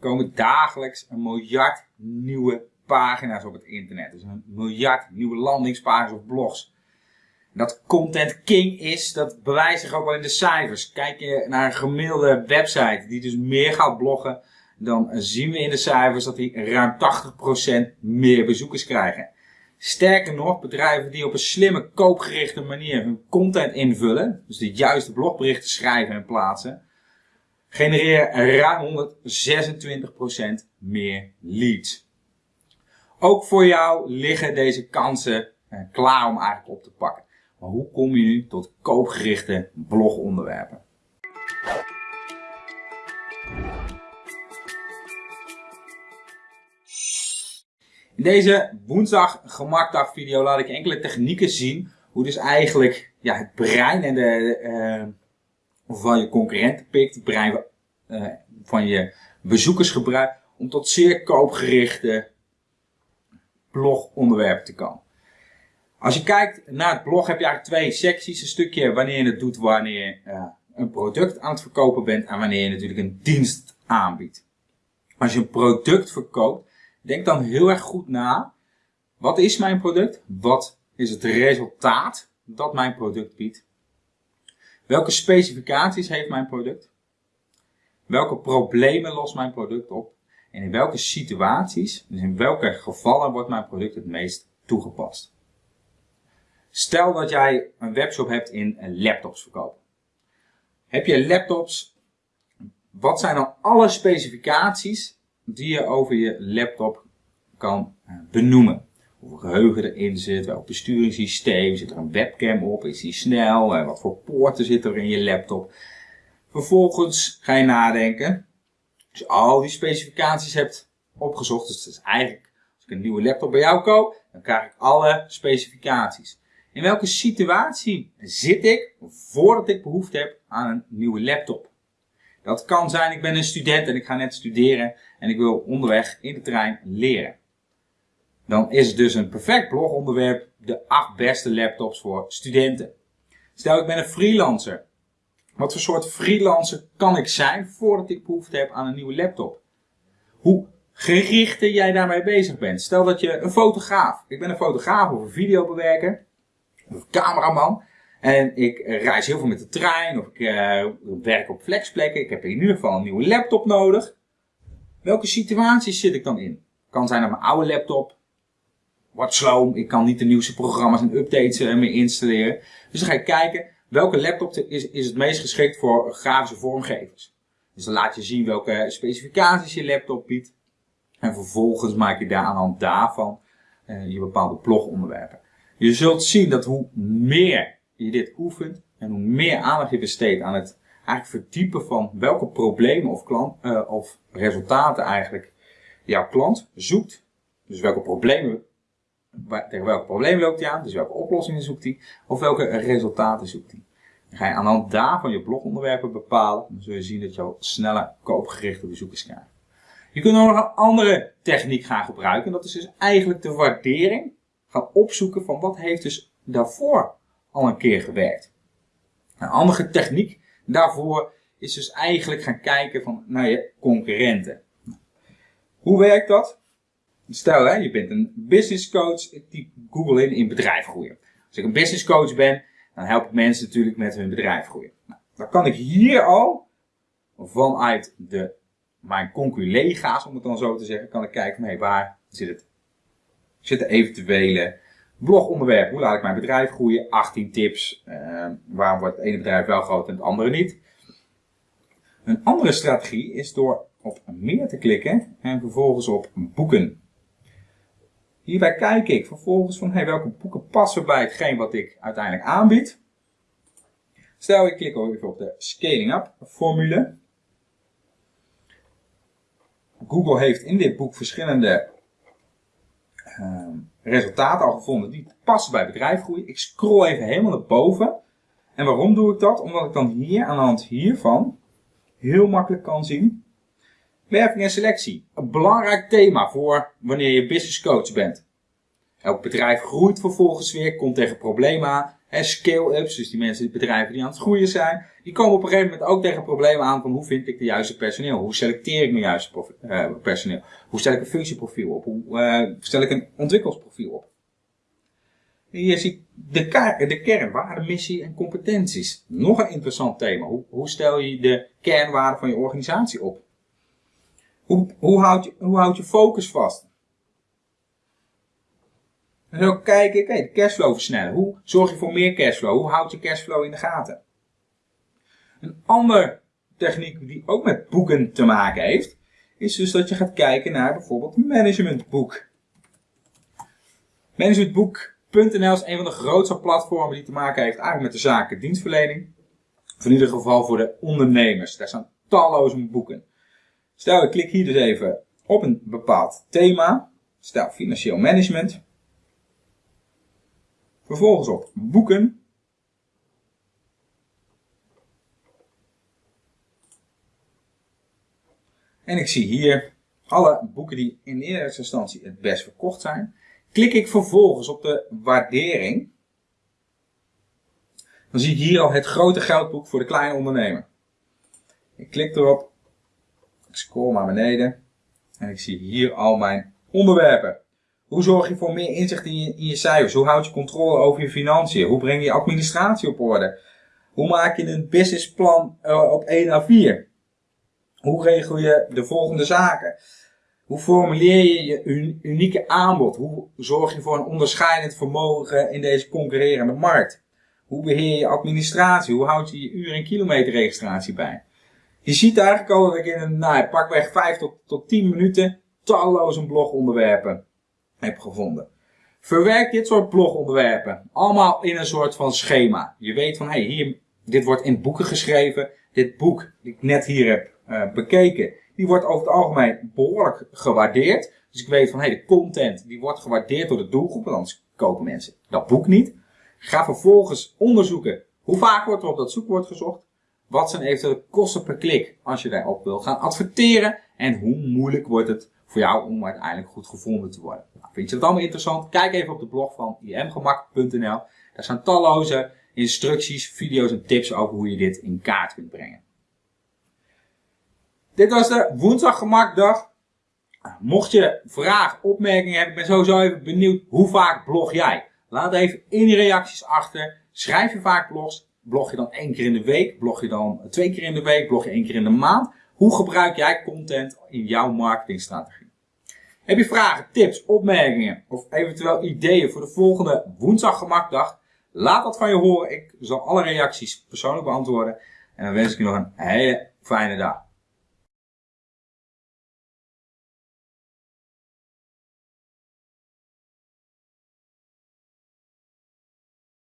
komen dagelijks een miljard nieuwe pagina's op het internet. Dus een miljard nieuwe landingspagina's of blogs. Dat content king is, dat bewijst zich ook wel in de cijfers. Kijk je naar een gemiddelde website die dus meer gaat bloggen, dan zien we in de cijfers dat die ruim 80% meer bezoekers krijgen. Sterker nog, bedrijven die op een slimme, koopgerichte manier hun content invullen, dus de juiste blogberichten schrijven en plaatsen, genereren ruim 126% meer leads. Ook voor jou liggen deze kansen eh, klaar om eigenlijk op te pakken. Maar hoe kom je nu tot koopgerichte blogonderwerpen? In deze woensdag gemakdag video laat ik enkele technieken zien hoe dus eigenlijk ja, het brein en de, uh, van je concurrenten pikt, brein uh, van je bezoekers gebruikt om tot zeer koopgerichte blogonderwerpen te komen. Als je kijkt naar het blog heb je eigenlijk twee secties. Een stukje wanneer je het doet wanneer je uh, een product aan het verkopen bent en wanneer je natuurlijk een dienst aanbiedt. Als je een product verkoopt, denk dan heel erg goed na. Wat is mijn product? Wat is het resultaat dat mijn product biedt? Welke specificaties heeft mijn product? Welke problemen lost mijn product op? En in welke situaties, dus in welke gevallen wordt mijn product het meest toegepast? Stel dat jij een webshop hebt in laptops verkopen. Heb je laptops, wat zijn dan alle specificaties die je over je laptop kan eh, benoemen? Hoeveel geheugen erin zit, welk besturingssysteem, zit er een webcam op, is die snel, eh, wat voor poorten zit er in je laptop. Vervolgens ga je nadenken, als je al die specificaties hebt opgezocht, dus dat is eigenlijk, als ik een nieuwe laptop bij jou koop, dan krijg ik alle specificaties. In welke situatie zit ik voordat ik behoefte heb aan een nieuwe laptop? Dat kan zijn, ik ben een student en ik ga net studeren en ik wil onderweg in de trein leren. Dan is het dus een perfect blogonderwerp, de acht beste laptops voor studenten. Stel ik ben een freelancer. Wat voor soort freelancer kan ik zijn voordat ik behoefte heb aan een nieuwe laptop? Hoe gerichter jij daarmee bezig bent. Stel dat je een fotograaf, ik ben een fotograaf of een videobewerker of cameraman. En ik reis heel veel met de trein of ik uh, werk op flexplekken. Ik heb in ieder geval een nieuwe laptop nodig. Welke situaties zit ik dan in? Kan zijn dat mijn oude laptop wat sloom. Ik kan niet de nieuwste programma's en updates uh, meer installeren. Dus dan ga ik kijken welke laptop is, is het meest geschikt voor grafische vormgevers. Dus dan laat je zien welke specificaties je laptop biedt. En vervolgens maak je daar aan de hand daarvan uh, je bepaalde blogonderwerpen. Je zult zien dat hoe meer je dit oefent en hoe meer aandacht je besteedt aan het eigenlijk verdiepen van welke problemen of, klant, uh, of resultaten eigenlijk jouw klant zoekt. Dus welke problemen, tegen welke problemen loopt hij aan, dus welke oplossingen zoekt hij, of welke resultaten zoekt hij. Dan ga je aan de hand daarvan je blogonderwerpen bepalen, dan zul je zien dat je al sneller koopgerichte bezoekers krijgt. Je kunt nog een andere techniek gaan gebruiken, dat is dus eigenlijk de waardering gaan opzoeken van wat heeft dus daarvoor al een keer gewerkt. Een andere techniek daarvoor is dus eigenlijk gaan kijken van naar je concurrenten. Hoe werkt dat? Stel, hè, je bent een business coach, ik typ Google in in bedrijf groeien. Als ik een business coach ben, dan help ik mensen natuurlijk met hun bedrijf groeien. Nou, dan kan ik hier al vanuit de, mijn conculega's, om het dan zo te zeggen, kan ik kijken van waar zit het zitten eventuele blogonderwerpen. Hoe laat ik mijn bedrijf groeien? 18 tips. Uh, waarom wordt het ene bedrijf wel groot en het andere niet? Een andere strategie is door op meer te klikken en vervolgens op boeken. Hierbij kijk ik vervolgens van hey, welke boeken passen bij hetgeen wat ik uiteindelijk aanbied. Stel ik klik even op de Scaling Up formule. Google heeft in dit boek verschillende uh, resultaten al gevonden die passen bij bedrijfgroei. Ik scroll even helemaal naar boven. En waarom doe ik dat? Omdat ik dan hier aan de hand hiervan heel makkelijk kan zien. Werving en selectie. Een belangrijk thema voor wanneer je business coach bent. Elk bedrijf groeit vervolgens weer, komt tegen problemen aan. Scale-ups, dus die mensen, die bedrijven die aan het groeien zijn, die komen op een gegeven moment ook tegen problemen aan van hoe vind ik de juiste personeel? Hoe selecteer ik mijn juiste uh, personeel? Hoe stel ik een functieprofiel op? Hoe uh, stel ik een ontwikkelsprofiel op? En hier zie ik de, de kern, missie en competenties. Nog een interessant thema. Hoe, hoe stel je de kernwaarden van je organisatie op? Hoe, hoe, houd je, focus vast? En zo kijken, kijk, de cashflow versnellen. Hoe zorg je voor meer cashflow? Hoe houd je cashflow in de gaten? Een andere techniek die ook met boeken te maken heeft, is dus dat je gaat kijken naar bijvoorbeeld managementboek. Managementboek.nl is een van de grootste platformen die te maken heeft eigenlijk met de zaken dienstverlening. Of in ieder geval voor de ondernemers. Daar staan talloze boeken. Stel, ik klik hier dus even op een bepaald thema. Stel, financieel management. Vervolgens op boeken. En ik zie hier alle boeken die in eerste instantie het best verkocht zijn. Klik ik vervolgens op de waardering. Dan zie ik hier al het grote geldboek voor de kleine ondernemer. Ik klik erop. Scroll naar beneden. En ik zie hier al mijn onderwerpen. Hoe zorg je voor meer inzicht in je, in je cijfers? Hoe houd je controle over je financiën? Hoe breng je administratie op orde? Hoe maak je een businessplan uh, op 1 à 4? Hoe regel je de volgende zaken? Hoe formuleer je je unieke aanbod? Hoe zorg je voor een onderscheidend vermogen in deze concurrerende markt? Hoe beheer je administratie? Hoe houd je je uur- en kilometerregistratie bij? Je ziet eigenlijk al dat ik in een, nou, pakweg 5 tot, tot 10 minuten talloze blogonderwerpen heb gevonden. Verwerk dit soort blogonderwerpen allemaal in een soort van schema. Je weet van, hey, hier, dit wordt in boeken geschreven. Dit boek, die ik net hier heb uh, bekeken, die wordt over het algemeen behoorlijk gewaardeerd. Dus ik weet van, hey, de content, die wordt gewaardeerd door de doelgroep, anders kopen mensen dat boek niet. Ga vervolgens onderzoeken, hoe vaak wordt er op dat zoekwoord gezocht? Wat zijn eventuele kosten per klik als je daarop wil gaan adverteren? En hoe moeilijk wordt het voor jou om uiteindelijk goed gevonden te worden. Nou, vind je dat allemaal interessant? Kijk even op de blog van imgemak.nl. Daar staan talloze instructies, video's en tips over hoe je dit in kaart kunt brengen. Dit was de woensdag gemakdag. Mocht je vragen, opmerkingen hebben, ik ben sowieso even benieuwd, hoe vaak blog jij? Laat even in die reacties achter. Schrijf je vaak blogs? Blog je dan één keer in de week? Blog je dan twee keer in de week? Blog je één keer in de maand? Hoe gebruik jij content in jouw marketingstrategie? Heb je vragen, tips, opmerkingen of eventueel ideeën voor de volgende woensdag gemakdag? Laat dat van je horen. Ik zal alle reacties persoonlijk beantwoorden. En dan wens ik je nog een hele fijne dag.